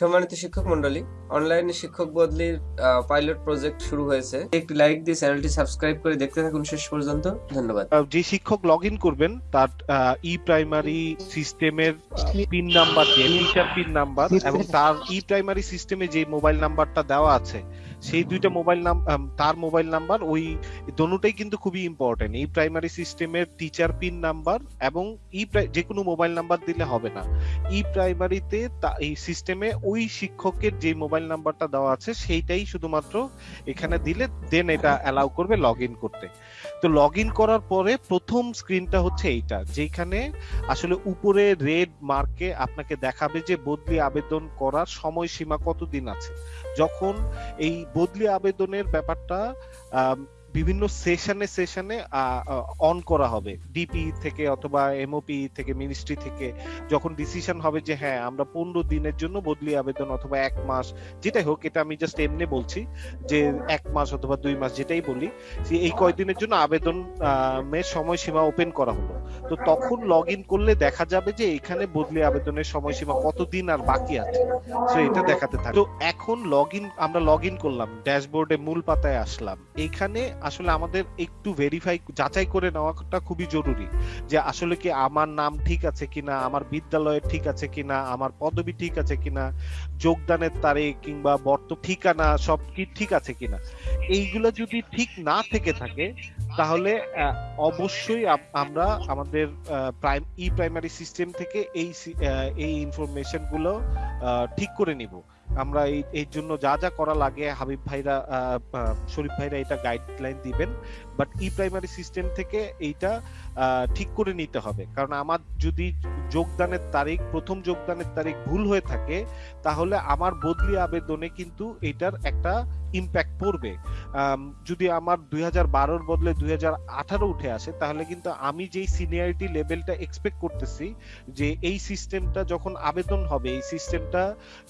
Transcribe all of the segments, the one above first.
সম্মানিত শিক্ষক মন্ডলী অনলাইনে শিক্ষক বদলির পাইলট প্রজেক্ট শুরু হয়েছে। একটি লাইক দিয়ে চ্যানেলটি সাবস্ক্রাইব করে দেখতে থাকুন শেষ পর্যন্ত। ধন্যবাদ। যে শিক্ষক লগ ইন করবেন তার ই প্রাইমারি সিস্টেমের পিন নাম্বার দিয়ে টিচার পিন নাম্বার এবং তার ই প্রাইমারি সিস্টেমে যে মোবাইল নাম্বারটা দেওয়া আছে সেই দুইটা মোবাইল নাম তার মোবাইল নাম্বার ওই দোনোটাই কিন্তু খুবই ইম্পর্টেন্ট এই প্রাইমারি সিস্টেমের টিচার পিন নাম্বার এবং ই যে কোনো মোবাইল নাম্বার দিলে হবে না। ই প্রাইমারিতে এই সিস্টেমে ওই শিক্ষকের যে মোবাইল নাম্বারটা দেওয়া আছে সেইটাই শুধুমাত্র এখানে দিলে দেন এটা অ্যালাউ করবে লগ ইন করতে। তো লগ ইন করার পরে প্রথম স্ক্রিনটা হচ্ছে এইটা যেখানে আসলে উপরে রেড মার্কে আপনাকে দেখাবে যে বদলি আবেদন করার সময়সীমা কতদিন আছে। যখন এই বদলি আবেদনের ব্যাপারটা বিভিন্ন সেশনে সেশনে অন করা হবে। ডিপি থেকে অথবা এমওপি থেকে মিনিস্ট্রি থেকে যখন ডিসিশন হবে যে হ্যাঁ আমরা পনেরো দিনের জন্য বদলি আবেদন অথবা এক মাস যেটাই হোক এটা আমি জাস্ট এমনি বলছি যে এক মাস অথবা দুই মাস যেটাই বলি যে এই কয়দিনের জন্য আবেদন এর সময়সীমা ওপেন করা হলো। তো তখন লগ ইন করলে দেখা যাবে যে এখানে বদলি আবেদনের সময়সীমা কতদিন আর বাকি আছে। তো এটা দেখাতে থাকে। তো এখন লগ ইন আমরা লগ ইন করলাম ড্যাশবোর্ডে মূল পাতায় আসলাম। এখানে আসলে আমাদের একটু ভেরিফাই যাচাই করে নেওয়াটা খুবই জরুরি যে আসলে কি আমার নাম ঠিক আছে কিনা, আমার বিদ্যালয়ের ঠিক আছে কিনা, আমার পদবি ঠিক আছে কিনা, যোগদানের তারিখ কিংবা বর্ত ঠিকানা সব কি ঠিক আছে কিনা। এইগুলো যদি ঠিক না থেকে থাকে, তাহলে অবশ্যই আমরা আমাদের প্রাইম ই প্রাইমারি সিস্টেম থেকে এই এই ইনফরমেশনগুলো ঠিক করে নিব। আমরা এই জন্য যা যা করা লাগে হাবিব ভাইরা শরীফ ভাইরা এটা গাইডলাইন দিবেন। বাট ই প্রাইমারি সিস্টেম থেকে এইটা ঠিক করে নিতে হবে। কারণ আমার যদি যোগদানের তারিখ, প্রথম যোগদানের তারিখ ভুল হয়ে থাকে, তাহলে আমার বদলি আবেদনে কিন্তু এটার একটা ইম্প্যাক্ট পড়বে। যদি আমার দুই হাজার বারোর বদলে দুই হাজার আঠারো উঠে আসে, তাহলে কিন্তু আমি যেই সিনিয়রিটি লেভেলটা এক্সপেক্ট করতেছি, যে এই সিস্টেমটা যখন আবেদন হবে, এই সিস্টেমটা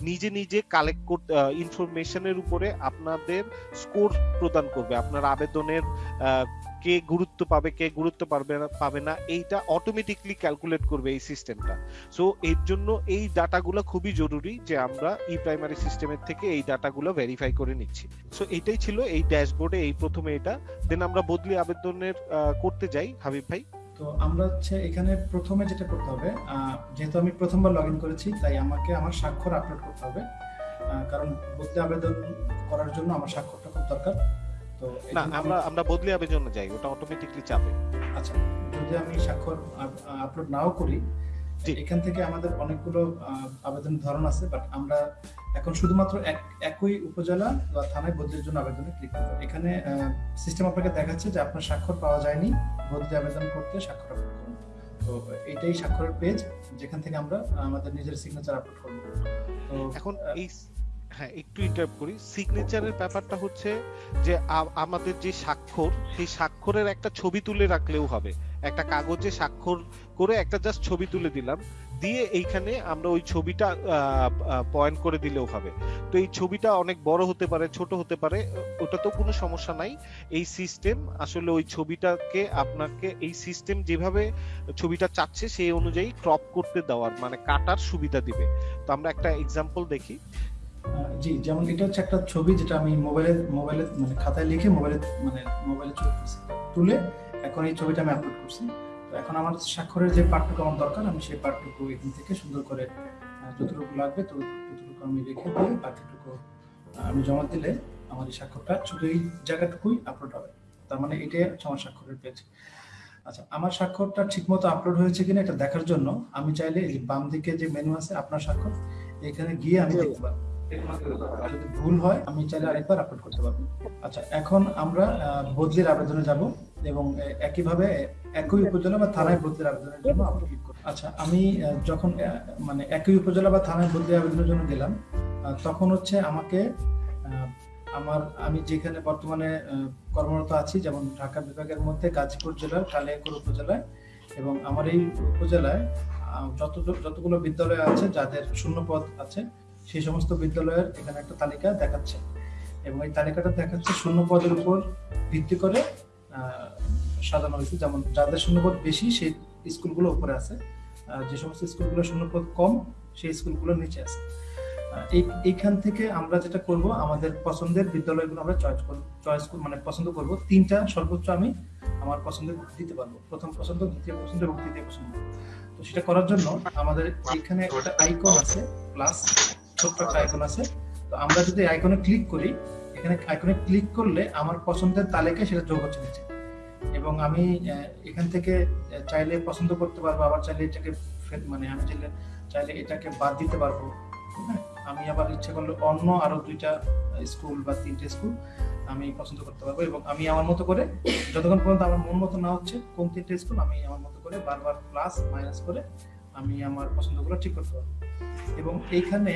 নিজে নিজে কালেক্ট করতে ইনফরমেশনের উপরে আপনাদের স্কোর প্রদান করবে। আপনার আবেদনের কে গুরুত্ব পাবে, কে গুরুত্ব পাবে না পাবে না, এইটা অটোমেটিকলি ক্যালকুলেট করবে এই সিস্টেমটা সো এর জন্য এই ডাটাগুলো খুবই জরুরি যে আমরা ই প্রাইমারি সিস্টেমের থেকে এই ডাটাগুলো ভেরিফাই করে নিচ্ছি। সো এটাই ছিল এই ড্যাশবোর্ডে এই প্রথমে এটা। দেন আমরা বদলি আবেদনের করতে যাই, হাবিব ভাই। তো আমরা হচ্ছে এখানে প্রথমে যেটা করতে হবে যেহেতু আমি প্রথমবার লগ করেছি, তাই আমাকে আমার স্বাক্ষর আপলোড করতে হবে। কারণ বদলি আবেদন করার জন্য আমার স্বাক্ষরটা খুব দরকার। তো না আমরা আমরা বদলি আবেদনে যাই ওটা অটোমেটিকলি চাপে। আচ্ছা যদি আমি স্বাক্ষর আপলোড নাও করি এখান থেকে আমাদের অনেকগুলো আহ, ধরন আছে বাট আমরা এখন শুধুমাত্র এক একই উপজেলা বা থানায় বদলির জন্য আবেদনে ক্লিক করব। এখানে সিস্টেম আপনাকে দেখাচ্ছে যে আপনার স্বাক্ষর পাওয়া যায়নি বদলি আবেদন করতে স্বাক্ষর আপলোড করুন। তো এটাই স্বাক্ষরের পেজ যেখান থেকে আমরা আমাদের নিজের সিগনেচার আপলোড করব। তো এখন এই হ্যাঁ একটু ইন্টারাপ্ট করি। সিগনেচারের ব্যাপারটা হচ্ছে যে আমাদের যে স্বাক্ষর, সেই স্বাক্ষরের একটা ছবি তুলে রাখলেও হবে। একটা কাগজে স্বাক্ষর করে একটা জাস্ট ছবি তুলে দিলাম। দিয়ে এইখানে আমরা ওই ছবিটা পয়েন্ট করে দিলেও হবে। তো এই ছবিটা অনেক বড় হতে পারে, ছোট হতে পারে, ওটা তো কোনো সমস্যা নাই। এই সিস্টেম আসলে ওই ছবিটাকে আপনাকে এই সিস্টেম যেভাবে ছবিটা চাচ্ছে, সেই অনুযায়ী ক্রপ করতে দেওয়ার মানে কাটার সুবিধা দিবে। তো আমরা একটা এক্সাম্পল দেখি। জি, যেমন এটা হচ্ছে একটা ছবি যেটা আমি মোবাইলে মোবাইলে মানে খাতায় লিখে মোবাইলে মানে মোবাইলে তুলে এখন এই ছবিটা আমি আপলোড করছি। তো এখন আমার স্বাক্ষরের যে পার্টটুকু আমার দরকার, আমি সেই পার্টটুকু এখান থেকে সুন্দর করে যতটুকু লাগবে ততটুকু আমি রেখে দিয়ে বাকিটুকু আমি জমা দিলে আমার এই স্বাক্ষরটা শুধু এই জায়গাটুকুই আপলোড হবে। তার মানে এটাই হচ্ছে আমার স্বাক্ষরের পেজ আচ্ছা আমার স্বাক্ষরটা ঠিকমতো আপলোড হয়েছে কিনা এটা দেখার জন্য আমি চাইলে এই বাম দিকে যে মেনু আছে আপনার স্বাক্ষর, এখানে গিয়ে আমি দেখতে পারব। যদি ভুল হয়, আমি চাইলে আরেকবার আপলোড করতে পারব। আচ্ছা এখন আমরা বদলির আবেদনে যাব এবং একইভাবে একই উপজেলা বা থানায় বদলির আবেদনের জন্য ক্লিক করব। আচ্ছা আমি যখন মানে একই উপজেলা বা থানায় বদলি আবেদনের জন্য গেলাম তখন হচ্ছে আমাকে আমার, আমি যেখানে বর্তমানে কর্মরত আছি, যেমন ঢাকা বিভাগের মধ্যে গাজীপুর জেলার কালিয়াকৈর উপজেলায় এবং আমার এই উপজেলায় যত যতগুলো বিদ্যালয় আছে, যাদের শূন্য পদ আছে সেই সমস্ত বিদ্যালয়ের এখানে একটা তালিকা দেখাচ্ছে। এবং এই তালিকাটা দেখাচ্ছে শূন্য পদের উপর ভিত্তি করে সাজানো হয়েছে। যেমন যাদের শূন্যপদ বেশি, সেই স্কুলগুলো উপরে আছে। যে সমস্ত স্কুলগুলো শূন্যপদ কম, সেই স্কুলগুলো নিচে আছে। এই, এইখান থেকে আমরা যেটা করব, আমাদের পছন্দের বিদ্যালয়গুলো আমরা চয়েস করব চয়েস মানে পছন্দ করব। তিনটা সর্বোচ্চ আমি আমার পছন্দের দিতে পারব। প্রথম পছন্দ, দ্বিতীয় পছন্দ এবং তৃতীয় পছন্দ। তো সেটা করার জন্য আমাদের এখানে একটা আইকন আছে প্লাস ছোট্ট একটা আইকন আছে। তো আমরা যদি আইকনে ক্লিক করি, এখানে আইকনে ক্লিক করলে আমার পছন্দের তালিকায় সেটা যোগ হচ্ছে নিচে। এবং আমি এখান থেকে চাইলে পছন্দ করতে পারব, আবার চাইলে এটাকে মানে আমি চাইলে চাইলে এটাকে বাদ দিতে পারব। হ্যাঁ আমি আবার ইচ্ছে করলে অন্য আরও দুইটা স্কুল বা তিনটে স্কুল আমি পছন্দ করতে পারব এবং আমি আমার মতো করে, যতক্ষণ পর্যন্ত আমার মন মতো না হচ্ছে, কোন তিনটে স্কুল আমি আমার মতো করে বারবার প্লাস মাইনাস করে আমি আমার পছন্দগুলো ঠিক করতে পারব। এবং এইখানে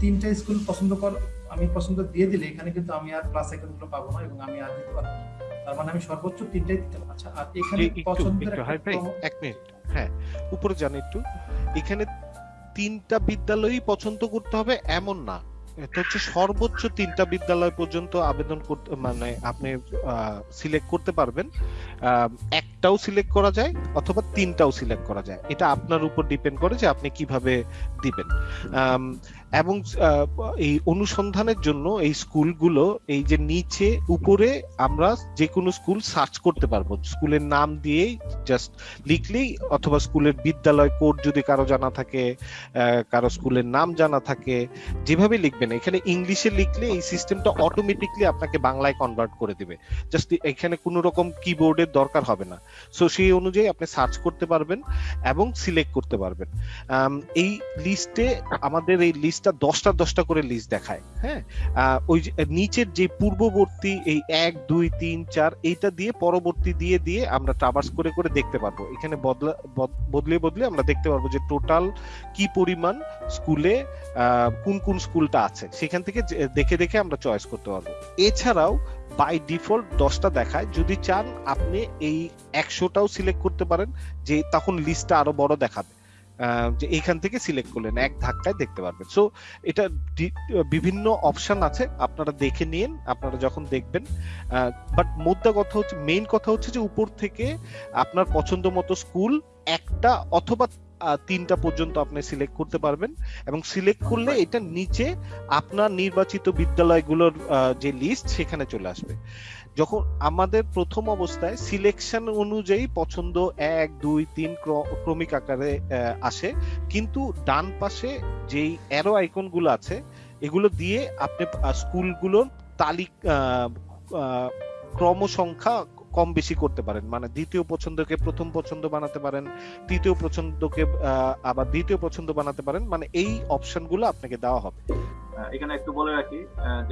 তিনটা স্কুল পছন্দ কর আমি পছন্দ দিয়ে দিলে এখানে কিন্তু আমি আর প্লাস আইকনগুলো পাবো না এবং আমি আর দিতে পারব তার মানে আমি সর্বোচ্চ তিনটাই দিতে পারব। আচ্ছা আর এখানে পছন্দের এক মিনিট। হ্যাঁ উপরে যান একটু। এখানে তিনটা বিদ্যালয়ই পছন্দ করতে হবে এমন না। এটা হচ্ছে সর্বোচ্চ তিনটা বিদ্যালয় পর্যন্ত আবেদন করতে মানে আপনি সিলেক্ট করতে পারবেন। আহ, একটাও সিলেক্ট করা যায় অথবা তিনটাও সিলেক্ট করা যায়। এটা আপনার উপর ডিপেন্ড করে যে আপনি কীভাবে দিবেন। এবং এই অনুসন্ধানের জন্য এই স্কুলগুলো এই যে নিচে উপরে আমরা যে কোনো স্কুল সার্চ করতে পারব। স্কুলের নাম দিয়েই জাস্ট লিখলেই অথবা স্কুলের বিদ্যালয় কোড যদি কারও জানা থাকে কারও স্কুলের নাম জানা থাকে যেভাবে লিখবেন, এখানে ইংলিশে লিখলে এই সিস্টেমটা অটোমেটিকলি আপনাকে বাংলায় কনভার্ট করে দিবে। জাস্ট এখানে কোনো রকম কিবোর্ডের দরকার হবে না। সো সেই অনুযায়ী আপনি সার্চ করতে পারবেন এবং সিলেক্ট করতে পারবেন। এই লিস্টে আমাদের এই লিস্টটা দশটা দশটা করে লিস্ট দেখায় হ্যাঁ? ওই নিচের যে পূর্ববর্তী এই এক, দুই, তিন, চার, এইটা দিয়ে পরবর্তী দিয়ে দিয়ে আমরা ট্রাভার্স করে করে দেখতে পারব। এখানে বদলা, বদ- বদলে বদলে আমরা দেখতে পারব যে টোটাল কি পরিমাণ স্কুলে কোন কোন স্কুলটা আছে। সেখান থেকে দেখে দেখে আমরা চয়েস করতে পারব। এছাড়াও বাই ডিফল্ট দশটা দেখায়। যদি চান আপনি এই একশোটাও সিলেক্ট করতে পারেন, যে তখন লিস্টটা আরও বড় দেখাবে। যে এখান থেকে সিলেক্ট করলেন এক ধাক্কায় দেখতে পারবেন। সো এটা বিভিন্ন অপশন আছে আপনারা দেখে নিন আপনারা যখন দেখবেন বাট মোদ্দা কথা হচ্ছে মেইন কথা হচ্ছে যে উপর থেকে আপনার পছন্দ মতো স্কুল একটা অথবা তিনটা পর্যন্ত আপনি সিলেক্ট করতে পারবেন এবং সিলেক্ট করলে এটা নিচে আপনার নির্বাচিত বিদ্যালয়গুলোর যে লিস্ট সেখানে চলে আসবে। যখন আমাদের প্রথম অবস্থায় সিলেকশন অনুযায়ী পছন্দ এক, দুই, তিন ক্র- ক্রমিক আকারে আসে, কিন্তু ডান পাশে যেই অ্যারো আইকনগুলো আছে, এগুলো দিয়ে আপনি স্কুলগুলোর তালিকা ক্রম সংখ্যা কম বেশি করতে পারেন। মানে দ্বিতীয় পছন্দকে প্রথম পছন্দ বানাতে পারেন, তৃতীয় পছন্দকে আবার দ্বিতীয় পছন্দ বানাতে পারেন। মানে এই অপশনগুলো আপনাকে দেওয়া হবে। এখানে একটু বলে রাখি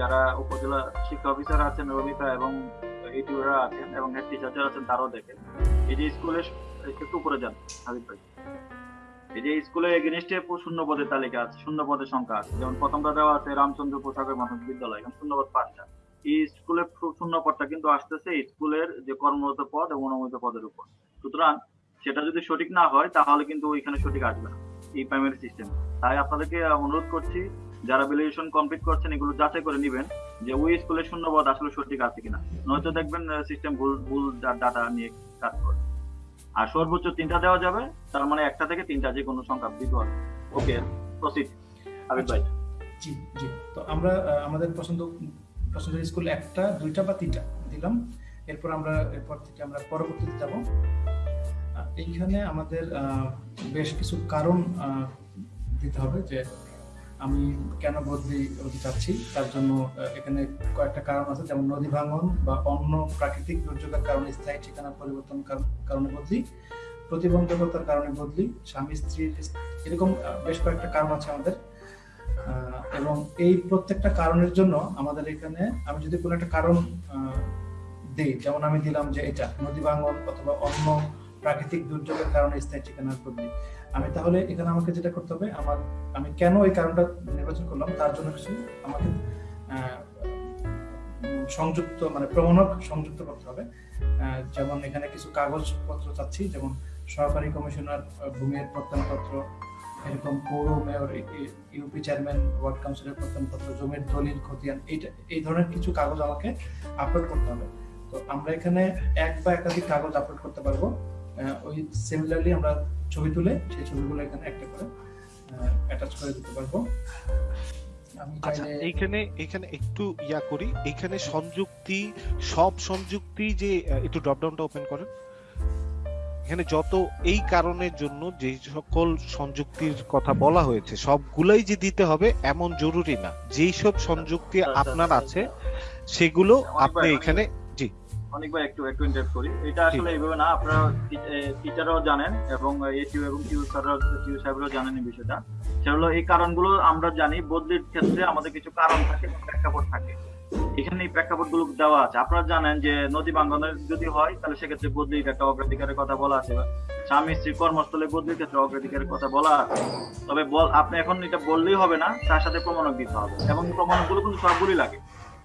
যারা উপজেলা শিক্ষা অফিসার আছেন, রমিতা এবং ইউটিউবাররা আছেন এবং হেড টিচার আছেন, তারাও দেখেন। এই যে স্কুলে একটু উপরে যান, হাবিব ভাই। এই যে স্কুলে এগেনিস্টে শূন্য পদের তালিকা আছে, শূন্য পদের সংখ্যা আছে। যেমন প্রথমটা দেওয়া আছে রামচন্দ্র পোশাকের মাধ্যমিক বিদ্যালয় এখানে শূন্যপদ পাঁচটা। এই স্কুলের শূন্য পদটা কিন্তু আসতেছে স্কুলের যে কর্মরত পদ এবং অনুমোদিত পদের উপর। সুতরাং সেটা যদি সঠিক না হয়, তাহলে কিন্তু ওইখানে সঠিক আসবে না এই প্রাইমারি সিস্টেম তাই আপনাদেরকে অনুরোধ করছি, যারা ভ্যালিডেশন কমপ্লিট করছেন, এগুলো যাচাই করে নেবেন যে ওই স্কুলের শূন্যপদ আসলে সঠিক আছে কিনা। নয়তো দেখবেন সিস্টেম ভুল ভুল ডাটা নিয়ে কাজ করে। আর সর্বোচ্চ তিনটা দেওয়া যাবে, তার মানে একটা থেকে তিনটা যে কোনো সংখ্যা দিতে হবে ওকে প্রসিড আবিদ ভাই। জি জি। তো আমরা আমাদের পছন্দ পছন্দের স্কুল একটা, দুইটা বা তিনটা দিলাম। এরপর আমরা, এরপর থেকে আমরা পরবর্তীতে যাব। এইখানে আমাদের বেশ কিছু কারণ দিতে হবে যে আমি কেন বদলি হতে চাচ্ছি। তার জন্য এখানে কয়েকটা কারণ আছে, যেমন নদী ভাঙন বা অন্য প্রাকৃতিক দুর্যোগের কারণে স্থায়ী ঠিকানা পরিবর্তন কার- কারণে বদলি, প্রতিবন্ধকতার কারণে বদলি, স্বামী, স্ত্রীর, এরকম বেশ কয়েকটা কারণ আছে আমাদের। এবং এই প্রত্যেকটা কারণের জন্য আমাদের এখানে, আমি যদি কোনো একটা কারণ দিই, যেমন আমি দিলাম যে এটা নদী ভাঙন অথবা অন্য প্রাকৃতিক দুর্যোগের কারণে স্থায়ী ঠিকানার বদলি, আমি তাহলে এখানে আমাকে যেটা করতে হবে, আমার, আমি কেন এই কারণটা নির্বাচন করলাম, তার জন্য কিছু আমাকে সংযুক্ত মানে প্রমাণক সংযুক্ত করতে হবে। যেমন এখানে কিছু কাগজপত্র চাচ্ছি, যেমন সহকারী কমিশনার ভূমির প্রত্যয়নপত্র এরকম পৌর মেয়র ইউপি চেয়ারম্যান ওয়ার্ড কাউন্সিলের প্রত্যয়নপত্র জমির দলিল খতিয়ান এইটা এই ধরনের কিছু কাগজ আমাকে আপলোড করতে হবে। তো আমরা এখানে এক বা একাধিক কাগজ আপলোড করতে পারব। ওই সিমিলারলি আমরা ছবি তুলে সেই ছবিগুলো এখানে একটা করে অ্যাটাচ করে দিতে পারব। আচ্ছা এইখানে এখানে একটু ইয়া করি। এখানে সংযুক্তি সব সংযুক্তি যে একটু ড্রপ ডাউনটা ওপেন করেন। এখানে যত এই কারণের জন্য যে সকল সংযুক্তির কথা বলা হয়েছে সবগুলাই যে দিতে হবে এমন জরুরি না। যেই সব সংযুক্তি আচ্ছা, আপনার আচ্ছা, আছে সেগুলো আপনি এখানে অনেকবার একটু একটু ইন্টারেক্ট করি। এটা আসলে এইভাবে না আপনারা টিচাররাও জানেন এবং এটিউ এবং টিউ স্যাররাও টিউ সাহেবরাও জানেন এই বিষয়টা। সেগুলো এই কারণগুলো আমরা জানি বদলির ক্ষেত্রে আমাদের কিছু কারণ থাকে প্রেক্ষাপট থাকে। এখানে এই প্রেক্ষাপটগুলো দেওয়া আছে। আপনারা জানেন যে নদী ভাঙ্গনের যদি হয়, তাহলে সেক্ষেত্রে বদলির একটা অগ্রাধিকারের কথা বলা আছে। স্বামী স্ত্রী কর্মস্থলে বদলির ক্ষেত্রে অগ্রাধিকারের কথা বলা আছে। তবে বল আপনি এখন এটা বললেই হবে না, তার সাথে প্রমাণক দিতে হবে। এবং প্রমাণকগুলো কিন্তু সবগুলি লাগে।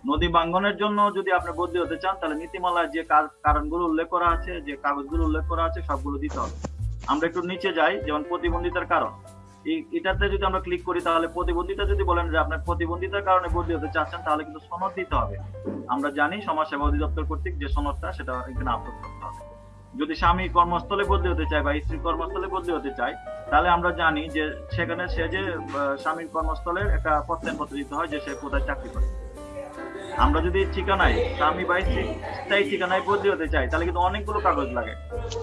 নদী বাঙ্গনের জন্য যদি আপনি বদলি হতে চান, তাহলে নীতিমালায় যে কার- কারণগুলো উল্লেখ করা আছে, যে কাগজগুলো উল্লেখ করা আছে, সবগুলো দিতে হবে। আমরা একটু নিচে যাই, যেমন প্রতিবন্ধিতার কারণ। এটাতে যদি আমরা ক্লিক করি, তাহলে প্রতিবন্ধিতা যদি বলেন যে আপনার প্রতিবন্ধিতার কারণে বদলি হতে চাচ্ছেন, তাহলে কিন্তু সনদ দিতে হবে। আমরা জানি সমাজ সেবা অধিদপ্তর কর্তৃক যে সনদটা, সেটা এখানে আপলোড করতে হবে। যদি স্বামী কর্মস্থলে বদলি হতে চায় বা স্ত্রী কর্মস্থলে বদলি হতে চায়, তাহলে আমরা জানি যে সেখানে সে যে স্বামীর কর্মস্থলের একটা প্রত্যয়নপত্র দিতে হয় যে সে কোথায় চাকরি করে। আমরা যদি ঠিকানায় স্বামী বা স্ত্রী স্থায়ী ঠিকানায় বদলি হতে চাই, তাহলে কিন্তু অনেকগুলো কাগজ লাগে।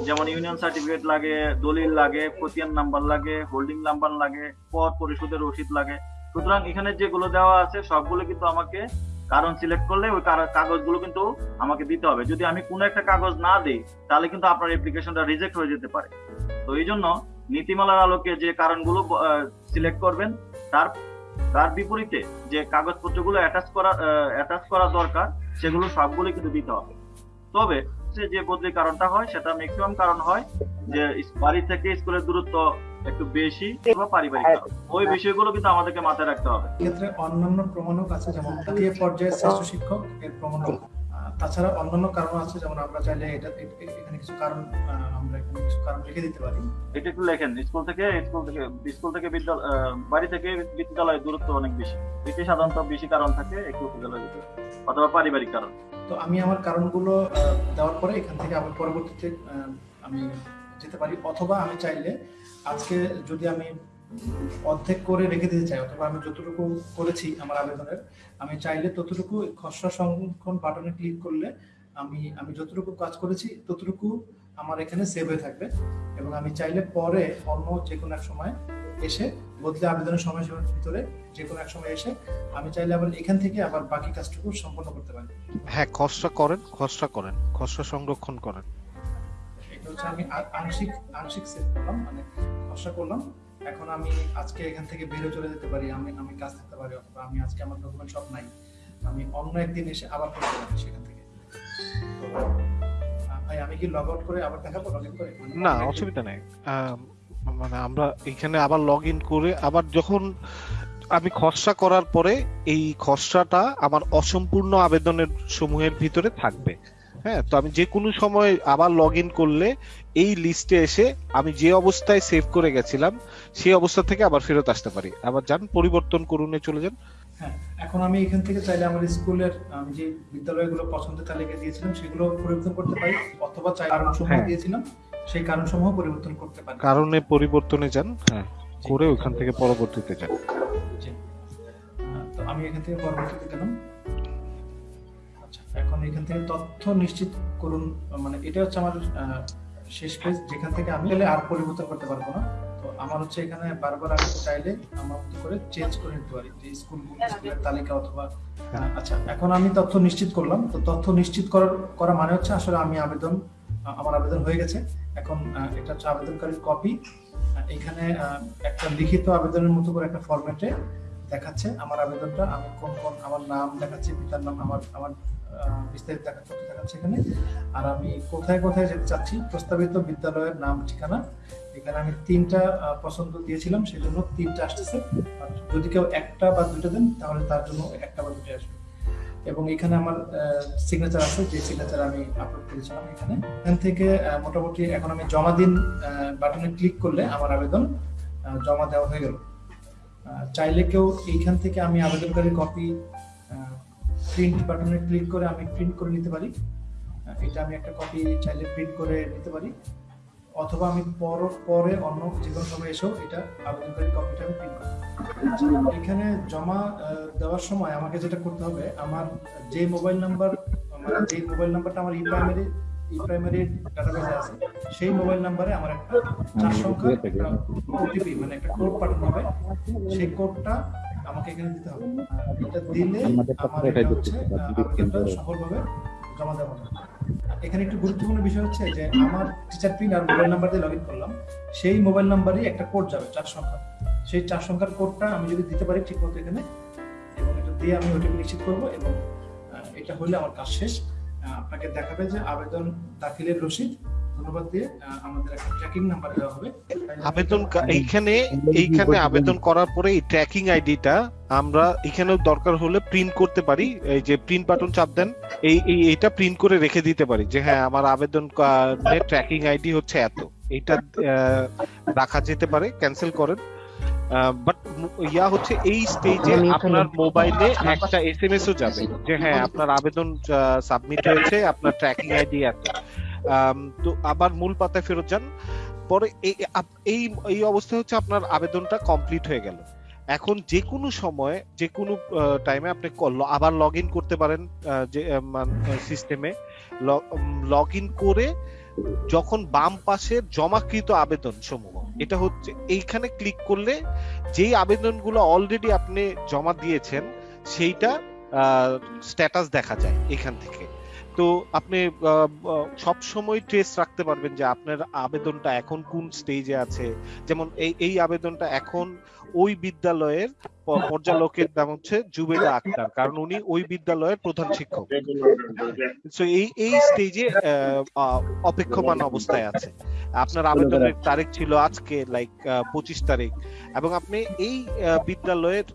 যেমন ইউনিয়ন সার্টিফিকেট লাগে, দলিল লাগে খতিয়ান নাম্বার লাগে হোল্ডিং নাম্বার লাগে পদ পরিশোধের রসিদ লাগে। সুতরাং এখানে যেগুলো দেওয়া আছে, সবগুলো কিন্তু আমাকে কারণ সিলেক্ট করলে ওই কাগজগুলো কিন্তু আমাকে দিতে হবে। যদি আমি কোনো একটা কাগজ না দিই, তাহলে কিন্তু আপনার অ্যাপ্লিকেশনটা রিজেক্ট হয়ে যেতে পারে। তো এই জন্য নীতিমালার আলোকে যে কারণগুলো সিলেক্ট করবেন, তার তার বিপরীতে যে কাগজপত্রগুলো অ্যাটাচ করা অ্যাটাচ করা দরকার সেগুলো সবগুলো কিন্তু দিতে হবে। তবে যে বদলি কারণটা হয় সেটা ম্যাক্সিমাম কারণ হয় যে বাড়ি থেকে স্কুলের দূরত্ব একটু বেশি বা পারিবারিক ওই বিষয়গুলো কিন্তু আমাদেরকে মাথায় রাখতে হবে। ক্ষেত্রে অন্যান্য প্রমাণক আছে যেমন পর্যায়ে শ্রেষ্ঠ শিক্ষক এর প্রমাণক। আহ, তাছাড়া অন্যান্য কারণ আছে যেমন আমরা চাইলে এটা এখানে কিছু কারণ আমরা এখানে কিছু কারণ লিখে দিতে পারি। এটা একটু লেখেন স্কুল থেকে স্কুল থেকে স্কুল থেকে বিদ্যালয় বাড়ি থেকে বিদ্যালয়ের দূরত্ব অনেক বেশি। এটি সাধারণত বেশি কারণ থাকে একটু বিদ্যালয় অথবা পারিবারিক কারণ। তো আমি আমার কারণগুলো দেওয়ার পরে এখান থেকে আবার পরবর্তীতে আমি যেতে পারি। অথবা আমি চাইলে আজকে যদি আমি অর্ধেক করে রেখে দিতে চাই অথবা আমি যতটুকু করেছি আমার আবেদনের আমি চাইলে ততটুকু খসড়া সংরক্ষণ বাটনে ক্লিক করলে আমি আমি যতটুকু কাজ করেছি ততটুকু আমার এখানে সেভ হয়ে থাকবে। এবং আমি চাইলে পরে অন্য যে কোনো এক সময় এসে বদলে আবেদনের সময়সীমার ভিতরে যে কোনো এক সময় এসে আমি চাইলে আবার এখান থেকে আবার বাকি কাজটুকু সম্পন্ন করতে পারি। হ্যাঁ খসড়া করেন খসড়া করেন খসড়া সংরক্ষণ করেন। এটা হচ্ছে আমি আংশিক আংশিক সেভ করলাম মানে খসড়া করলাম। এখন আমি আজকে এখান থেকে বেরো চলে যেতে পারি আমি আমি কাজ করতে পারি অথবা আমি আজকে আমার ডকুমেন্ট সব নাই আমি অন্য একদিন এসে আবার করতে পারি সেখান থেকে। তো ভাই আমি কি লগ আউট করে আবার দেখাবো লগ ইন করে? মানে না অসুবিধা নেই। মানে আমরা এখানে আবার লগ ইন করে আবার যখন আমি খসড়া করার পরে এই খসড়াটা আমার অসম্পূর্ণ আবেদনের সমূহের ভিতরে থাকবে। হ্যাঁ তো আমি যে কোনো সময় আবার লগ ইন করলে এই লিস্টে এসে আমি যে অবস্থায় সেভ করে গেছিলাম সেই অবস্থা থেকে আবার ফেরত আসতে পারি। আবার যান পরিবর্তন করুনে চলে যান। হ্যাঁ এখন আমি এখান থেকে চাইলে আমার স্কুলের আমি যে বিদ্যালয়গুলো পছন্দের তালিকা দিয়েছিলাম সেগুলো পরিবর্তন করতে পারি অথবা চাই কারণ সমূহ হ্যাঁ। দিয়েছিলাম সেই কারণ সমূহ পরিবর্তন করতে পারি। কারণে পরিবর্তনে যান হ্যাঁ করে ওইখান থেকে পরবর্তীতে যান। তো আমি এখান থেকে পরবর্তীতে গেলাম। এখন এখান থেকে তথ্য নিশ্চিত করুন মানে এটা হচ্ছে আমার শেষ পেজ যেখান থেকে আমি চাইলে আর পরিবর্তন করতে পারব না। তো আমার হচ্ছে এখানে বারবার আমি চাইলে আমার মতো করে চেঞ্জ করে নিতে পারি যে স্কুল স্কুলের তালিকা অথবা আচ্ছা এখন আমি তথ্য নিশ্চিত করলাম। তো তথ্য নিশ্চিত করার করা মানে হচ্ছে আসলে আমি আবেদন আমার আবেদন হয়ে গেছে। এখন এটা হচ্ছে আবেদনকারীর কপি এখানে আহ, একটা লিখিত আবেদনের মতো করে একটা ফরম্যাটে দেখাচ্ছে আমার আবেদনটা। আমি কোন কোন আমার নাম দেখাচ্ছে পিতার নাম আমার আমার বিস্তারিত দেখা তথ্য দেখাচ্ছে এখানে। আর আমি কোথায় কোথায় যেতে চাচ্ছি, প্রস্তাবিত বিদ্যালয়ের নাম, ঠিকানা। এখানে আমি তিনটা পছন্দ দিয়েছিলাম সেই জন্য তিনটা আসতেছে। যদি কেউ একটা বা দুটো দেন, তাহলে তার জন্য একটা বা দুটো আসবে। এবং এখানে আমার সিগনেচার আছে, যে সিগনেচার আমি আপলোড করেছিলাম এখানে। এখান থেকে মোটামুটি এখন আমি জমা দিন বাটনে ক্লিক করলে আমার আবেদন জমা দেওয়া হয়ে গেল। চাইলে কেউ এইখান থেকে আমি আবেদনকারী কপি প্রিন্ট বাটনে ক্লিক করে আমি প্রিন্ট করে নিতে পারি। এটা আমি একটা কপি চাইলে প্রিন্ট করে নিতে পারি। অথবা আমি পর পরে অন্য যে কোনো সময় এসেও এটা আবেদনকারী কপিটা আমি প্রিন্ট করব এখানে জমা দেওয়ার সময় আমাকে যেটা করতে হবে আমার যে মোবাইল নাম্বার মানে যে মোবাইল নাম্বারটা আমার ই প্রাইমারি ই প্রাইমারি ডাটাবেসে আছে সেই মোবাইল নাম্বারে আমার একটা চার সংখ্যা ওটিপি মানে একটা কোড পাঠানো হবে। সেই কোডটা আমাকে এখানে দিতে হবে। এটা দিলে হচ্ছে আহ, আবেদনটা সফলভাবে জমা দেওয়া হবে। এখানে একটু গুরুত্বপূর্ণ বিষয় হচ্ছে যে আমার টিচার পিন আর মোবাইল নাম্বার দিয়ে লগ ইন করলাম। সেই মোবাইল নাম্বারই একটা কোড যাবে চার সংখ্যা সেই চার সংখ্যার কোডটা আমি যদি দিতে পারি ঠিক মতো এখানে এবং এটা দিয়ে আমি ওটিপি নিশ্চিত করব এবং এটা হলে আমার কাজ শেষ। আপনাকে দেখাবে যে আবেদন দাখিলের রসিদ ধন্যবাদ দিয়ে আমাদের একটা ট্র্যাকিং নাম্বার দেওয়া হবে। আবেদন এইখানে এইখানে আবেদন করার পরে এই ট্র্যাকিং আইডিটা আমরা এখানেও দরকার হলে প্রিন্ট করতে পারি। এই যে প্রিন্ট বাটন চাপ দেন এই এই এটা প্রিন্ট করে রেখে দিতে পারি যে হ্যাঁ আমার আবেদন ট্র্যাকিং আইডি হচ্ছে এত। এটা রাখা যেতে পারে ক্যান্সেল করেন। বাট ইয়া হচ্ছে এই স্টেজে আপনার মোবাইলে একটা এসএমএস ও যাবে যে হ্যাঁ আপনার আবেদন সাবমিট হয়েছে আপনার ট্র্যাকিং আইডি এত। তো আবার মূল পাতায় ফেরত যান। পরে এই এই অবস্থা হচ্ছে আপনার আবেদনটা কমপ্লিট হয়ে গেল। এখন যে কোনো সময়, যে কোনো টাইমে আপনি আবার লগ ইন করতে পারেন যে সিস্টেমে লগ ইন করে যখন বাম পাশে জমাকৃত আবেদন সমূহ, এটা হচ্ছে, এইখানে ক্লিক করলে যেই আবেদনগুলো অলরেডি আপনি জমা দিয়েছেন, সেইটা স্ট্যাটাস দেখা যায় এখান থেকে। তো আপনি সব সময় ট্রেস রাখতে পারবেন যে আপনার আবেদনটা এখন কোন স্টেজে আছে। যেমন এই এই আবেদনটা এখন ওই বিদ্যালয়ের পর্যালোকের নাম হচ্ছে জুবেদা আক্তার, কারণ উনি ওই বিদ্যালয়ের প্রধান শিক্ষক। সো এই এই স্টেজে অপেক্ষমান অবস্থায় আছে। আপনার আবেদনের তারিখ ছিল আজকে লাইক পঁচিশ তারিখ। এবং আপনি এই বিদ্যালয়ের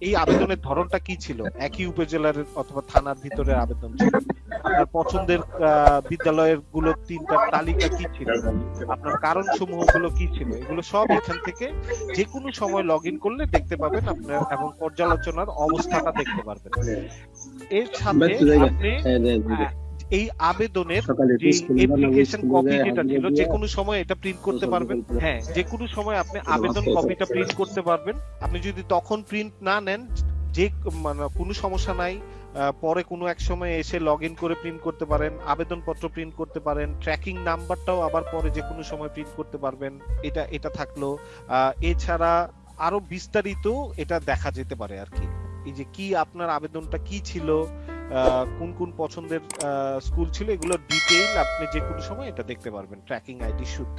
এই আবেদনের ধরনটা কি ছিল? একই উপজেলার অথবা থানার ভিতরে আবেদন ছিল? আপনার পছন্দের বিদ্যালয়েরগুলো তিনটা তালিকা কি ছিল? আপনার কারণ সমূহগুলো কি ছিল? এগুলো সব এখান থেকে যে কোনো সময় লগ ইন করলে দেখতে পাবেন আপনার এবং পর্যালোচনার অবস্থাটা দেখতে পারবেন। এর সাথে আপনি আহ, এই আবেদনের যে অ্যাপ্লিকেশন কপি যেটা ছিল যে কোনো সময় এটা প্রিন্ট করতে পারবেন। হ্যাঁ যে কোনো সময় আপনি আবেদন কপিটা প্রিন্ট করতে পারবেন। আপনি যদি তখন প্রিন্ট না নেন যে মানে কোনো সমস্যা নাই পরে কোনো এক সময় এসে লগ ইন করে প্রিন্ট করতে পারেন আবেদনপত্র প্রিন্ট করতে পারেন ট্র্যাকিং নাম্বারটাও আবার পরে যে কোনো সময় প্রিন্ট করতে পারবেন এটা এটা থাকল। আহ, এছাড়া আরও বিস্তারিত এটা দেখা যেতে পারে আর কি। এই যে কি আপনার আবেদনটা কি ছিল কোন কোন পছন্দের স্কুল ছিল এগুলো ডিটেইল আপনি যে কোনো সময় এটা দেখতে পারবেন ট্র্যাকিং আইডি শুদ্ধ।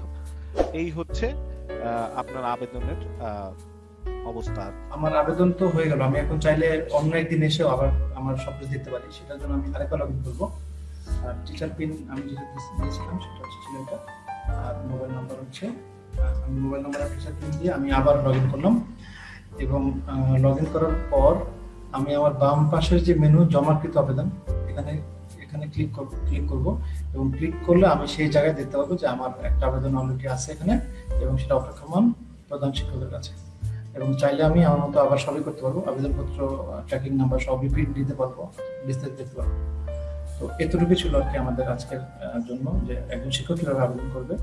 এই হচ্ছে আপনার আবেদনের অবস্থা। আমার আবেদন তো হয়ে গেল। আমি এখন চাইলে অন্য একদিন এসেও আবার আমার সব কিছু দেখতে পারি। সেটার জন্য আমি আরেকবার লগ ইন করব। আর টিচার পিন আমি যেটা দিয়েছিলাম, সেটা হচ্ছে ছিল এটা আর মোবাইল নাম্বার হচ্ছে আমি মোবাইল নাম্বার আর টিচার পিন দিয়ে আমি আবার লগ ইন করলাম। এবং লগ ইন করার পর আমি আমার বাম পাশের যে মেনু জমাকৃত আবেদন, এখানে এখানে ক্লিক ক্লিক করব এবং ক্লিক করলে আমি সেই জায়গায় দেখতে পাবো যে আমার একটা আবেদন অলরেডি আছে এখানে এবং সেটা অপেক্ষমান প্রধান শিক্ষকের কাছে। এবং চাইলে আমি আমার মতো আবার সবই করতে পারব। আবেদনপত্র ট্র্যাকিং নাম্বার সবই প্রিন্ট দিতে পারব, বিস্তারিত দেখতে পারব। তো এতটুকু ছিল আর কি আমাদের আজকের জন্য যে একজন শিক্ষক কীভাবে আবেদন করবে।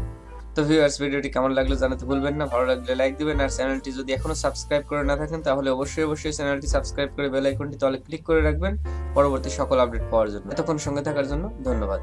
তো ভিউয়ার্স ভিডিওটি কেমন লাগল জানাতে ভুলবেন না। ভালো লাগলে লাইক দিবেন আর চ্যানেলটি যদি এখনও সাবস্ক্রাইব করে না থাকেন, তাহলে অবশ্যই অবশ্যই চ্যানেলটি সাবস্ক্রাইব করে বেল আইকনটি তলে ক্লিক করে রাখবেন। পরবর্তী সকল আপডেট পাওয়ার জন্য। এতক্ষণ সঙ্গে থাকার জন্য ধন্যবাদ।